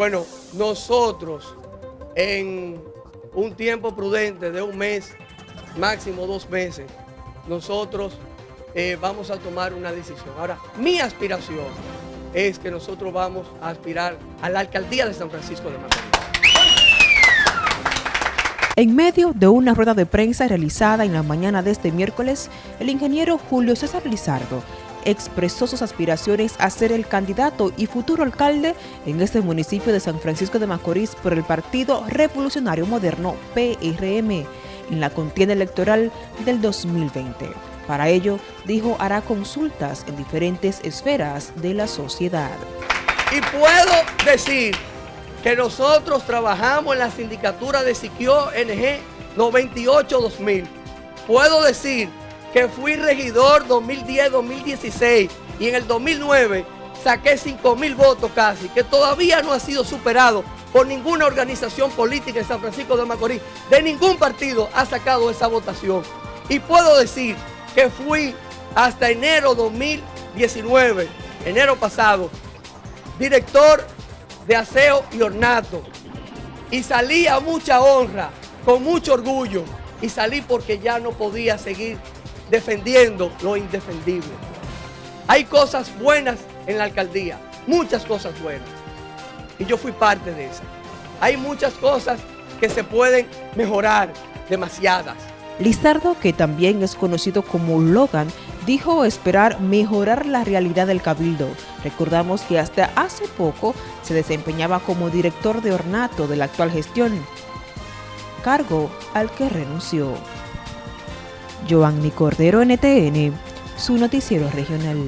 Bueno, nosotros en un tiempo prudente de un mes, máximo dos meses, nosotros eh, vamos a tomar una decisión. Ahora, mi aspiración es que nosotros vamos a aspirar a la alcaldía de San Francisco de Macorís. En medio de una rueda de prensa realizada en la mañana de este miércoles, el ingeniero Julio César Lizardo expresó sus aspiraciones a ser el candidato y futuro alcalde en este municipio de San Francisco de Macorís por el Partido Revolucionario Moderno PRM en la contienda electoral del 2020. Para ello, dijo, hará consultas en diferentes esferas de la sociedad. Y puedo decir que nosotros trabajamos en la sindicatura de Siquio NG 98-2000. Puedo decir que fui regidor 2010-2016 y en el 2009 saqué 5 mil votos casi, que todavía no ha sido superado por ninguna organización política en San Francisco de Macorís. De ningún partido ha sacado esa votación. Y puedo decir que fui hasta enero 2019, enero pasado, director de aseo y ornato. Y salí a mucha honra, con mucho orgullo. Y salí porque ya no podía seguir defendiendo lo indefendible. Hay cosas buenas en la alcaldía, muchas cosas buenas. Y yo fui parte de esas. Hay muchas cosas que se pueden mejorar, demasiadas. Lizardo, que también es conocido como Logan, dijo esperar mejorar la realidad del Cabildo. Recordamos que hasta hace poco se desempeñaba como director de ornato de la actual gestión, cargo al que renunció. Joanny Cordero, NTN, su noticiero regional.